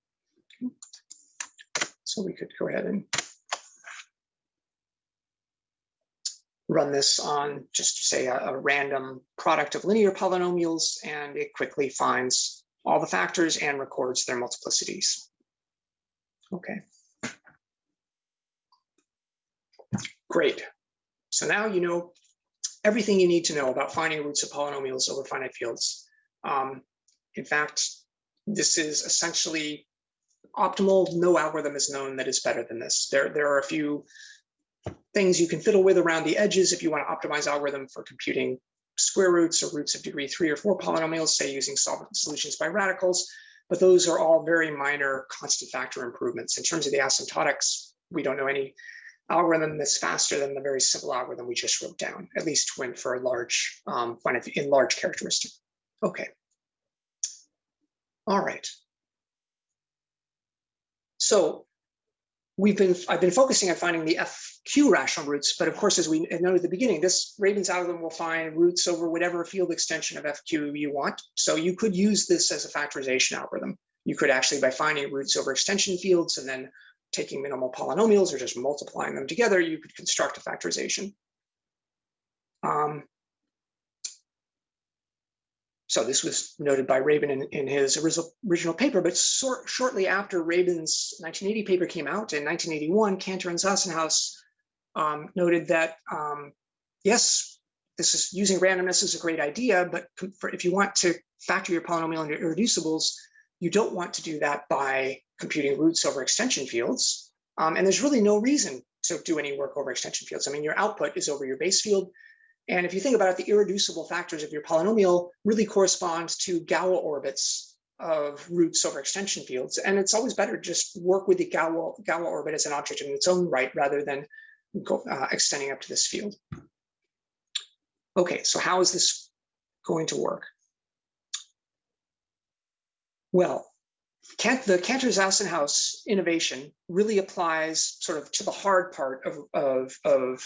So we could go ahead and run this on just say a, a random product of linear polynomials, and it quickly finds all the factors and records their multiplicities. Okay. Great. So now you know everything you need to know about finding roots of polynomials over finite fields. Um, in fact, this is essentially optimal. No algorithm is known that is better than this. There, there are a few things you can fiddle with around the edges if you want to optimize algorithm for computing square roots or roots of degree three or four polynomials, say using solutions by radicals. But those are all very minor constant factor improvements. In terms of the asymptotics, we don't know any algorithm that's faster than the very simple algorithm we just wrote down, at least when for a large, um, in large characteristic. Okay. All right. So we've been, I've been focusing on finding the FQ rational roots, but of course, as we noted at the beginning, this Rabin's algorithm will find roots over whatever field extension of FQ you want. So you could use this as a factorization algorithm. You could actually, by finding roots over extension fields and then taking minimal polynomials or just multiplying them together, you could construct a factorization. Um, so this was noted by Rabin in, in his original, paper, but shortly after Rabin's 1980 paper came out in 1981, Cantor and Zassenhaus um, noted that, um, yes, this is using randomness is a great idea, but for, if you want to factor your polynomial into irreducibles, you don't want to do that by computing roots over extension fields. Um, and there's really no reason to do any work over extension fields. I mean, your output is over your base field. And if you think about it, the irreducible factors of your polynomial really correspond to Galois orbits of roots over extension fields. And it's always better to just work with the Galois, Galois orbit as an object in its own right, rather than go, uh, extending up to this field. Okay, so how is this going to work? Well, the Cantor-Zassenhaus innovation really applies sort of to the hard part of, of, of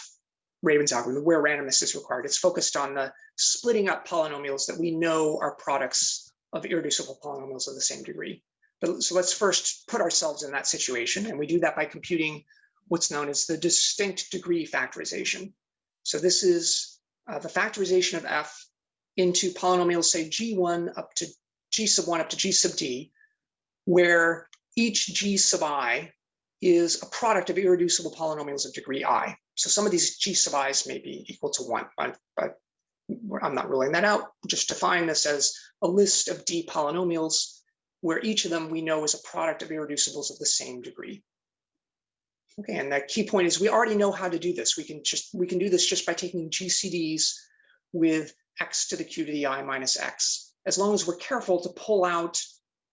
Rabin's algorithm, where randomness is required. It's focused on the splitting up polynomials that we know are products of irreducible polynomials of the same degree. But so let's first put ourselves in that situation, and we do that by computing what's known as the distinct degree factorization. So this is uh, the factorization of f into polynomials, say g1 up to g sub 1 up to g sub d, where each g sub i is a product of irreducible polynomials of degree i. So some of these g sub i's may be equal to one, but, but I'm not ruling that out. Just define this as a list of d polynomials where each of them we know is a product of irreducibles of the same degree. Okay, and the key point is we already know how to do this. We can just we can do this just by taking GCDs with x to the q to the i minus x, as long as we're careful to pull out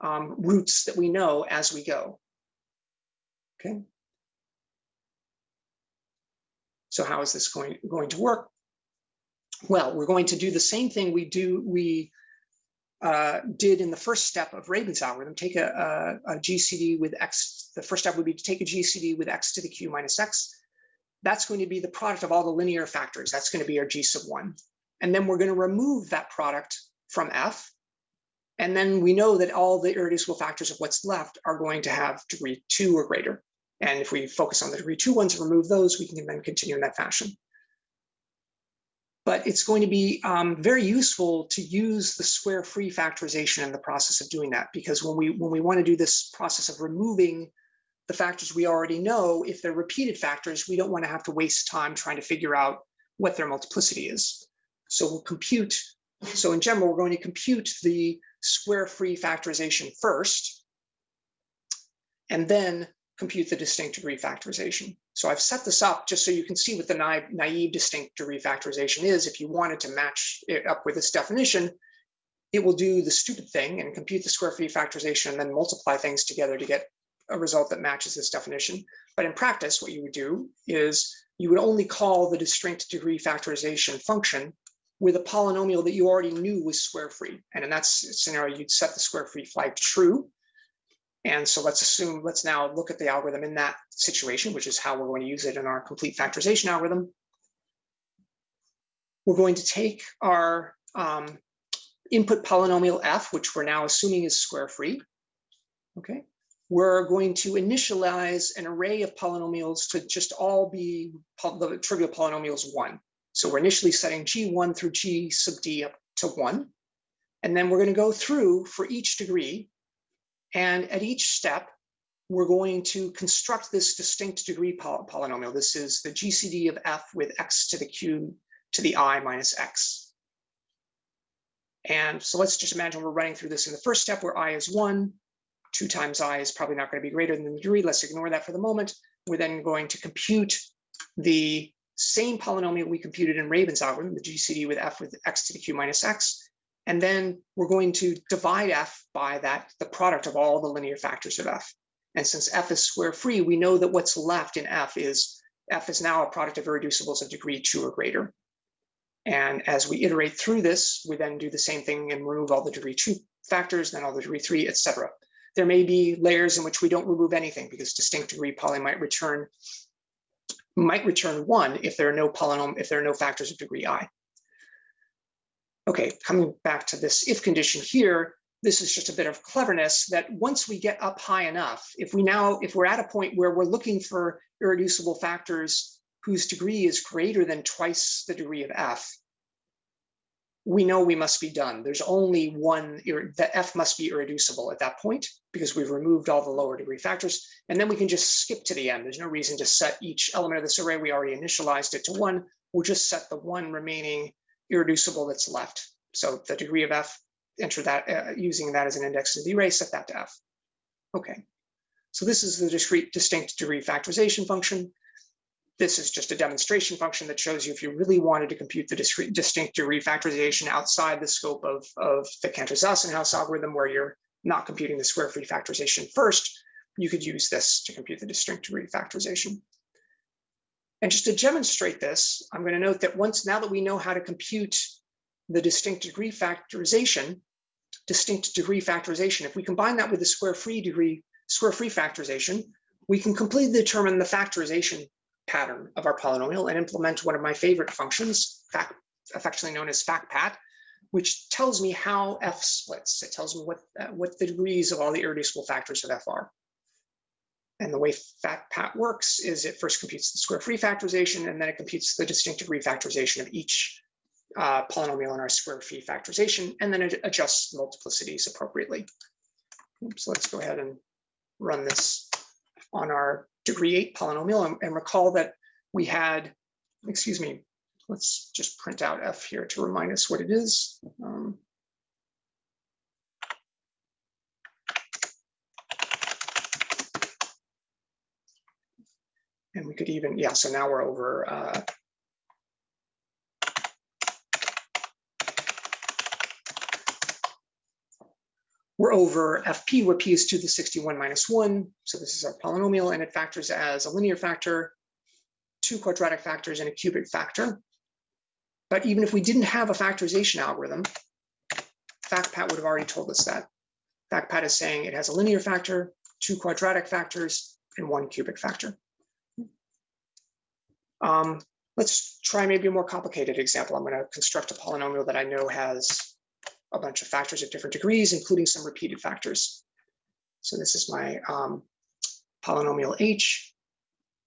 um, roots that we know as we go. Okay. So how is this going, going to work? Well, we're going to do the same thing we do we uh, did in the first step of Rabin's algorithm. Take a, a, a, GCD with x. The first step would be to take a GCD with x to the q minus x. That's going to be the product of all the linear factors. That's going to be our g sub one. And then we're going to remove that product from f. And then we know that all the irreducible factors of what's left are going to have degree two or greater. And if we focus on the degree two ones and remove those, we can then continue in that fashion. But it's going to be um, very useful to use the square free factorization in the process of doing that, because when we when we want to do this process of removing the factors we already know, if they're repeated factors, we don't want to have to waste time trying to figure out what their multiplicity is. So we'll compute. So in general, we're going to compute the square free factorization first, and then compute the distinct degree factorization. So I've set this up just so you can see what the na naive distinct degree factorization is. If you wanted to match it up with this definition, it will do the stupid thing and compute the square free factorization and then multiply things together to get a result that matches this definition. But in practice, what you would do is you would only call the distinct degree factorization function with a polynomial that you already knew was square free. And in that scenario, you'd set the square free flag true and so let's assume, let's now look at the algorithm in that situation, which is how we're going to use it in our complete factorization algorithm. We're going to take our um, input polynomial f, which we're now assuming is square free. Okay, we're going to initialize an array of polynomials to just all be the trivial polynomials one. So we're initially setting g1 through g sub d up to one. And then we're going to go through for each degree and at each step, we're going to construct this distinct degree poly polynomial. This is the GCD of f with x to the q to the i minus x. And so let's just imagine we're running through this in the first step where i is one, two times i is probably not going to be greater than the degree. Let's ignore that for the moment. We're then going to compute the same polynomial we computed in Rabin's algorithm, the GCD with f with x to the q minus x. And then we're going to divide f by that, the product of all the linear factors of f. And since f is square free, we know that what's left in f is f is now a product of irreducibles of degree two or greater. And as we iterate through this, we then do the same thing and remove all the degree two factors, then all the degree three, etc. There may be layers in which we don't remove anything because distinct degree poly might return might return one if there are no polynomial, if there are no factors of degree i. Okay, coming back to this if condition here, this is just a bit of cleverness that once we get up high enough, if we now, if we're at a point where we're looking for irreducible factors whose degree is greater than twice the degree of f, we know we must be done. There's only one, the f must be irreducible at that point because we've removed all the lower degree factors. And then we can just skip to the end. There's no reason to set each element of this array. We already initialized it to one. We'll just set the one remaining irreducible that's left. So the degree of f, enter that uh, using that as an index in the array, set that to f. Okay. So this is the discrete distinct degree factorization function. This is just a demonstration function that shows you if you really wanted to compute the discrete distinct degree factorization outside the scope of, of the Cantor-Zassenhaus algorithm where you're not computing the square free factorization first, you could use this to compute the distinct degree factorization. And just to demonstrate this, I'm going to note that once now that we know how to compute the distinct degree factorization, distinct degree factorization, if we combine that with the square free degree, square free factorization, we can completely determine the factorization pattern of our polynomial and implement one of my favorite functions, fact, affectionately known as factpat, which tells me how f splits. It tells me what, uh, what the degrees of all the irreducible factors of f are. And the way factpat works is it first computes the square free factorization, and then it computes the distinctive degree factorization of each uh, polynomial in our square free factorization, and then it adjusts multiplicities appropriately. So let's go ahead and run this on our degree eight polynomial and, and recall that we had, excuse me, let's just print out f here to remind us what it is. Um, and we could even, yeah, so now we're over uh, we're over fp, where p is to the 61 minus 1. So this is our polynomial, and it factors as a linear factor, two quadratic factors, and a cubic factor. But even if we didn't have a factorization algorithm, FactPat would have already told us that. FactPat is saying it has a linear factor, two quadratic factors, and one cubic factor. Um, let's try maybe a more complicated example. I'm going to construct a polynomial that I know has a bunch of factors of different degrees, including some repeated factors. So this is my um, polynomial h.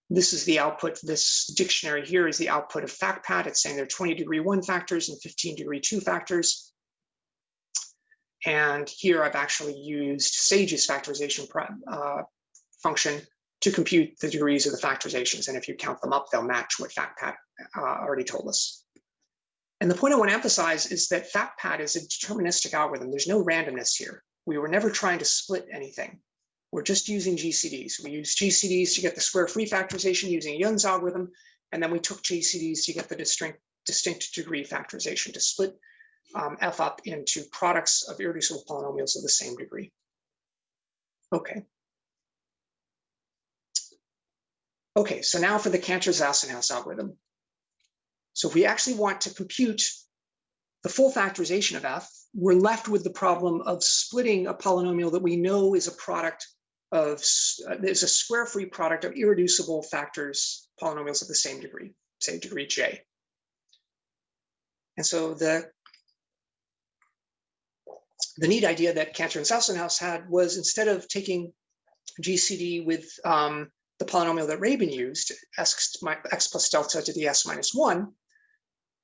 This is the output. This dictionary here is the output of FactPat. It's saying there are 20 degree one factors and 15 degree two factors. And here I've actually used Sage's factorization uh, function to compute the degrees of the factorizations. And if you count them up, they'll match what FactPat uh, already told us. And the point I want to emphasize is that FactPat is a deterministic algorithm. There's no randomness here. We were never trying to split anything. We're just using GCDs. We use GCDs to get the square free factorization using Yun's algorithm, and then we took GCDs to get the distinct, distinct degree factorization to split um, F up into products of irreducible polynomials of the same degree. Okay. Okay, so now for the Cantor-Zassenhaus algorithm. So if we actually want to compute the full factorization of f, we're left with the problem of splitting a polynomial that we know is a product of, uh, is a square free product of irreducible factors, polynomials of the same degree, say degree j. And so the, the neat idea that Cantor and Zassenhaus had was instead of taking GCD with um, the polynomial that Rabin used, x, x plus delta to the s minus one,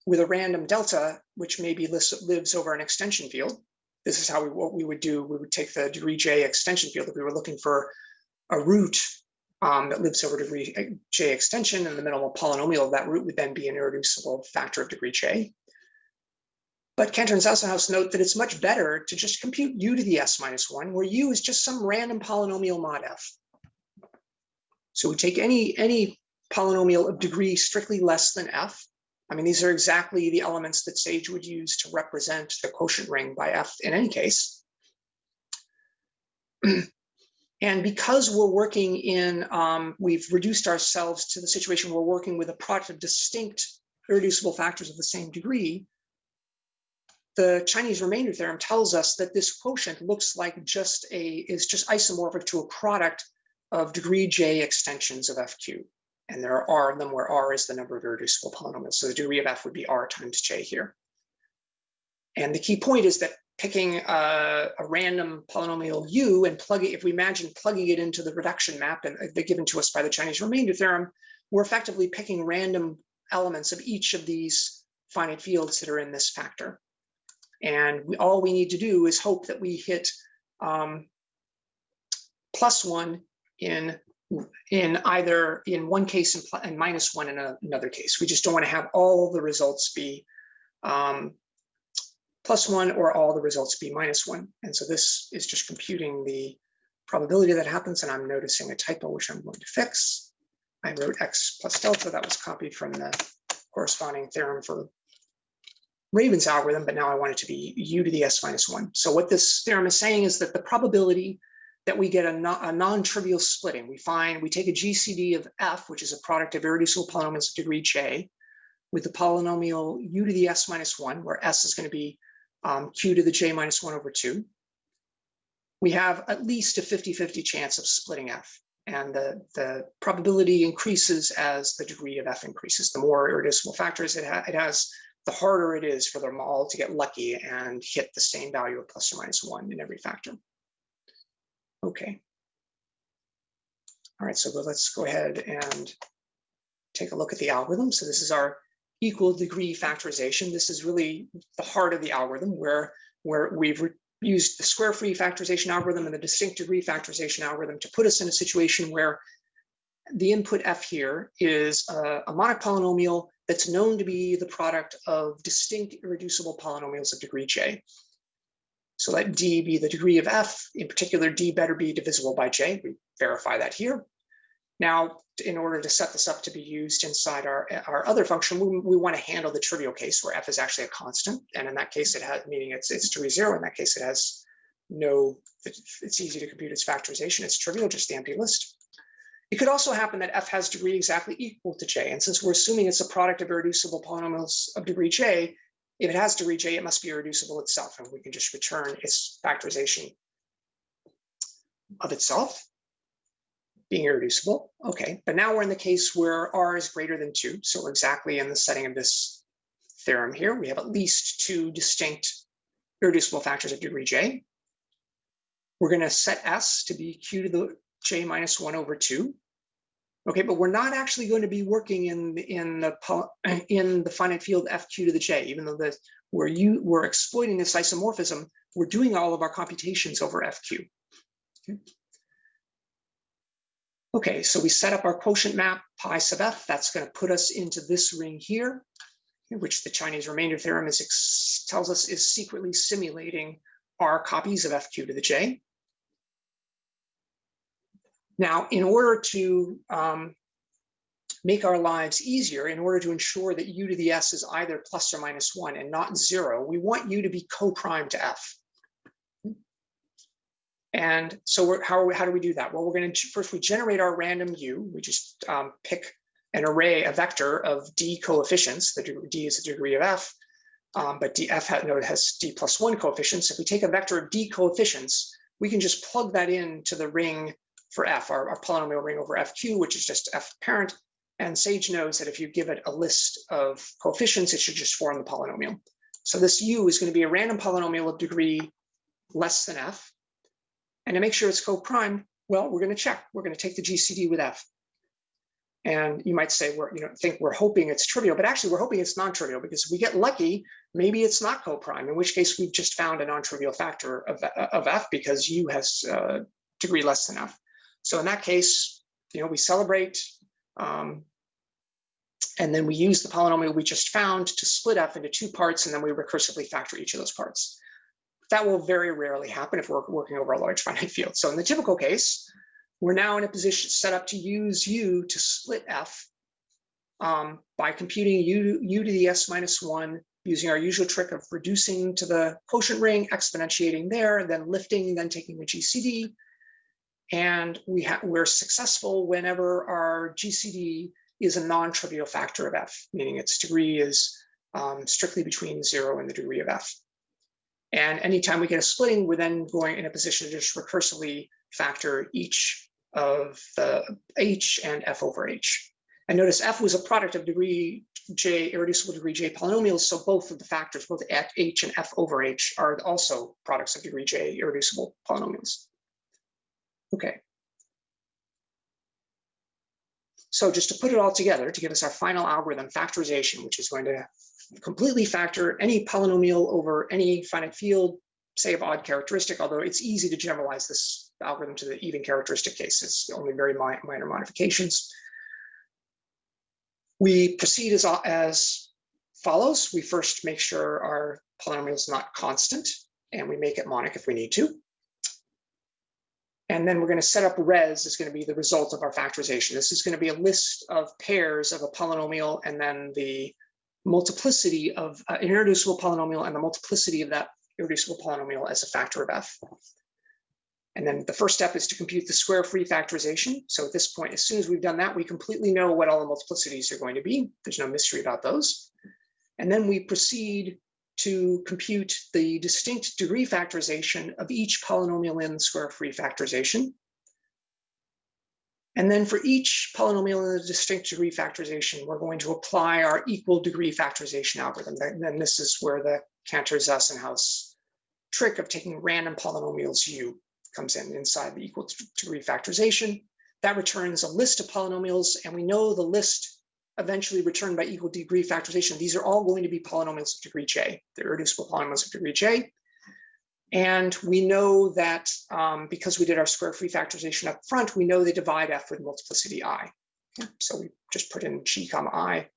with a random delta, which maybe lives over an extension field. This is how we, what we would do. We would take the degree J extension field if we were looking for a root um, that lives over degree J extension and the minimal polynomial of that root would then be an irreducible factor of degree J. But Cantor and Zassenhaus note that it's much better to just compute u to the s minus one, where u is just some random polynomial mod f. So we take any, any polynomial of degree strictly less than f, I mean, these are exactly the elements that Sage would use to represent the quotient ring by F in any case. and because we're working in, um, we've reduced ourselves to the situation we're working with a product of distinct irreducible factors of the same degree, the Chinese remainder theorem tells us that this quotient looks like just a, is just isomorphic to a product of degree J extensions of FQ and there are r of them where r is the number of irreducible polynomials. So the degree of f would be r times j here. And the key point is that picking a, a, random polynomial u and plugging, if we imagine plugging it into the reduction map and they're given to us by the Chinese remainder theorem, we're effectively picking random elements of each of these finite fields that are in this factor. And we, all we need to do is hope that we hit um, plus one in in either in one case and, and minus one in a, another case. We just don't want to have all the results be um, plus one or all the results be minus one. And so this is just computing the probability that happens. And I'm noticing a typo, which I'm going to fix. I wrote x plus delta. That was copied from the corresponding theorem for Rabin's algorithm, but now I want it to be u to the s minus one. So what this theorem is saying is that the probability that we get a, non-trivial splitting, we find, we take a GCD of f, which is a product of irreducible polynomials of degree j, with the polynomial u to the s minus one, where s is going to be um, q to the j minus one over two. We have at least a 50-50 chance of splitting f. And the, the probability increases as the degree of f increases. The more irreducible factors it, ha it has, the harder it is for them all to get lucky and hit the same value of plus or minus one in every factor. Okay. All right, so let's go ahead and take a look at the algorithm. So this is our equal degree factorization. This is really the heart of the algorithm where, where we've used the square free factorization algorithm and the distinct degree factorization algorithm to put us in a situation where the input f here is a, a monic polynomial that's known to be the product of distinct irreducible polynomials of degree j. So let d be the degree of f, in particular, d better be divisible by j. We verify that here. Now, in order to set this up to be used inside our, our other function, we, we want to handle the trivial case where f is actually a constant. And in that case, it has, meaning it's, it's degree zero. In that case, it has no, it's easy to compute its factorization. It's trivial, just the empty list. It could also happen that f has degree exactly equal to j. And since we're assuming it's a product of irreducible polynomials of degree j, if it has degree j, it must be irreducible itself. And we can just return its factorization of itself being irreducible. Okay, but now we're in the case where r is greater than two. So we're exactly in the setting of this theorem here. We have at least two distinct irreducible factors of degree j. We're going to set s to be q to the j minus one over two. Okay, but we're not actually going to be working in in the in the finite field fq to the j, even though the where you we're exploiting this isomorphism, we're doing all of our computations over fq. Okay. Okay, so we set up our quotient map pi sub f. That's going to put us into this ring here, which the Chinese remainder theorem is tells us is secretly simulating our copies of fq to the j. Now, in order to um, make our lives easier, in order to ensure that u to the s is either plus or minus one and not zero, we want u to be co-prime to f. And so how, how do we do that? Well, we're going to first we generate our random u. We just um, pick an array, a vector of d coefficients. The d is the degree of f, um, but df has, no, has d plus one coefficients. If we take a vector of d coefficients, we can just plug that into the ring for f, our, our polynomial ring over fq, which is just f parent. And Sage knows that if you give it a list of coefficients, it should just form the polynomial. So this u is going to be a random polynomial of degree less than f. And to make sure it's co-prime, well, we're going to check. We're going to take the GCD with F. And you might say we're, you know, think we're hoping it's trivial, but actually we're hoping it's non-trivial because if we get lucky, maybe it's not co-prime, in which case we've just found a non-trivial factor of, of F because U has uh, degree less than F. So in that case, you know, we celebrate um, and then we use the polynomial we just found to split F into two parts, and then we recursively factor each of those parts. That will very rarely happen if we're working over a large finite field. So in the typical case, we're now in a position set up to use u to split f um, by computing u, u to the s minus one using our usual trick of reducing to the quotient ring, exponentiating there, and then lifting, then taking the GCD. And we we're successful whenever our GCD is a non-trivial factor of f, meaning its degree is um, strictly between zero and the degree of f. And anytime we get a splitting, we're then going in a position to just recursively factor each of the h and f over h. And notice f was a product of degree j, irreducible degree j polynomials, so both of the factors, both h and f over h, are also products of degree j irreducible polynomials. Okay. So just to put it all together, to give us our final algorithm factorization, which is going to completely factor any polynomial over any finite field, say of odd characteristic, although it's easy to generalize this algorithm to the even characteristic case. It's only very mi minor modifications. We proceed as, as follows. We first make sure our polynomial is not constant, and we make it monic if we need to. And then we're going to set up res is going to be the result of our factorization. This is going to be a list of pairs of a polynomial and then the multiplicity of uh, an irreducible polynomial and the multiplicity of that irreducible polynomial as a factor of f. And then the first step is to compute the square free factorization. So at this point, as soon as we've done that, we completely know what all the multiplicities are going to be. There's no mystery about those. And then we proceed to compute the distinct degree factorization of each polynomial in the square free factorization. And then for each polynomial in the distinct degree factorization, we're going to apply our equal degree factorization algorithm. And then this is where the Cantor-Zassenhaus trick of taking random polynomials u comes in inside the equal degree factorization. That returns a list of polynomials, and we know the list eventually returned by equal degree factorization. These are all going to be polynomials of degree j. They're irreducible polynomials of degree j. And we know that um, because we did our square free factorization up front, we know they divide f with multiplicity i. So we just put in g comma i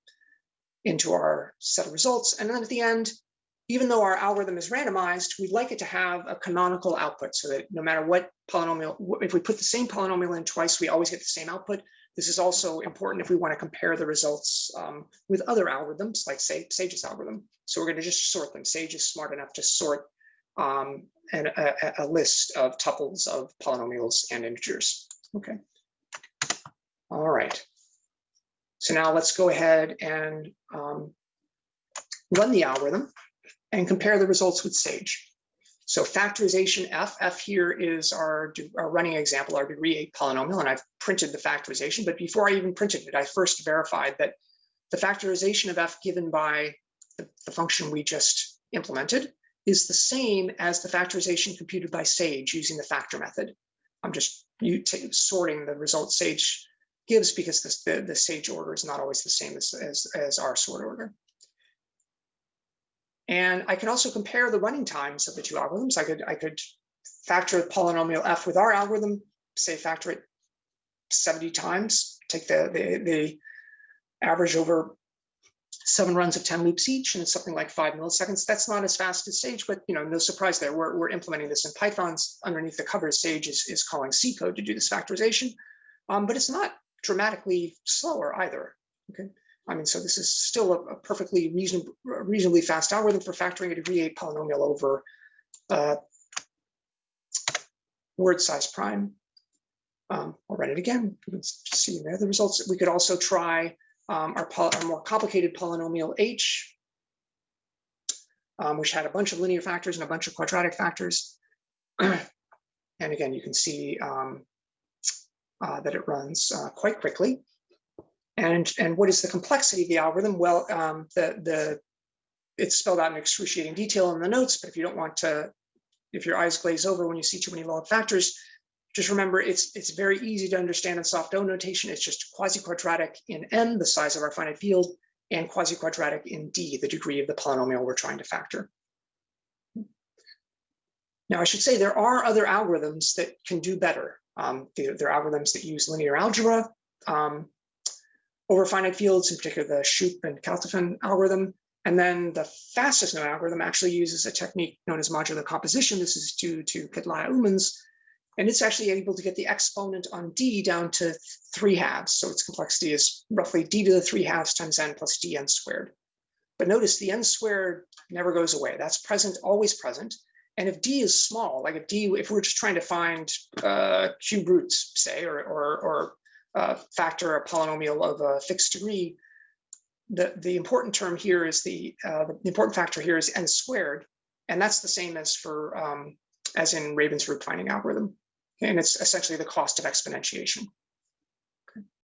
into our set of results. And then at the end, even though our algorithm is randomized, we'd like it to have a canonical output so that no matter what polynomial, if we put the same polynomial in twice, we always get the same output. This is also important if we want to compare the results um, with other algorithms, like say Sage's algorithm. So we're going to just sort them. Sage is smart enough to sort um, an, a, a, list of tuples of polynomials and integers. Okay. All right. So now let's go ahead and um, run the algorithm and compare the results with Sage. So factorization F, F here is our, our running example, our degree eight polynomial, and I've printed the factorization, but before I even printed it, I first verified that the factorization of F given by the, the function we just implemented is the same as the factorization computed by Sage using the factor method. I'm just sorting the result Sage gives because the, the Sage order is not always the same as, as, as our sort order. And I can also compare the running times of the two algorithms. I could, I could factor the polynomial f with our algorithm, say factor it 70 times, take the, the, the average over seven runs of 10 loops each, and it's something like five milliseconds. That's not as fast as Sage, but you know, no surprise there. We're, we're implementing this in Python's underneath the covers. Sage is, is calling C code to do this factorization, um, but it's not dramatically slower either. Okay. I mean, so this is still a, a perfectly reasonable, reasonably fast algorithm for factoring a degree eight polynomial over uh, word size prime. Um, I'll run it again. You can see there the results. We could also try um, our, our, more complicated polynomial h, um, which had a bunch of linear factors and a bunch of quadratic factors. and again, you can see um, uh, that it runs uh, quite quickly. And, and what is the complexity of the algorithm? Well, um, the, the, it's spelled out in excruciating detail in the notes, but if you don't want to, if your eyes glaze over when you see too many log factors, just remember it's it's very easy to understand in soft O notation. It's just quasi-quadratic in n, the size of our finite field, and quasi-quadratic in d, the degree of the polynomial we're trying to factor. Now, I should say there are other algorithms that can do better. Um, there, are algorithms that use linear algebra. Um, over finite fields, in particular the Shoup and Kaltofen algorithm. And then the fastest known algorithm actually uses a technique known as modular composition. This is due to Kedlaya Umans, and it's actually able to get the exponent on d down to three halves. So its complexity is roughly d to the three halves times n plus dn squared. But notice the n squared never goes away. That's present, always present. And if d is small, like if d, if we're just trying to find uh, cube roots, say, or, or, or uh, factor a polynomial of a fixed degree, the, the important term here is the, uh, the important factor here is n squared. And that's the same as for, um, as in Rabin's root finding algorithm. And it's essentially the cost of exponentiation.